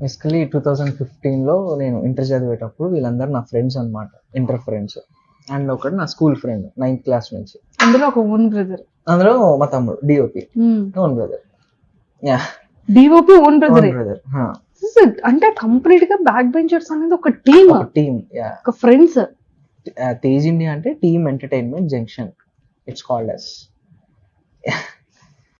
Basically two thousand ఫిఫ్టీన్లో నేను inter చదివేటప్పుడు వీళ్ళందరూ నా ఫ్రెండ్స్ అన్నమాట. ఇంటర్ ఫ్రెండ్స్ అండ్ ఒకటి నా స్కూల్ ఫ్రెండ్ నైన్త్ క్లాస్ నుంచి. అందులో ఒక ఓన్ బ్రదర్ అందులో మా తమ్ముడు DOP own brother yeah DOP own brother brother అంటే కంప్లీట్గా బ్యాక్ బెంచర్స్ అనేది ఒక టీమ్ టీమ్ యా ఒక ఫ్రెండ్స్ తేజ్ ఇండియా అంటే team entertainment junction it's called us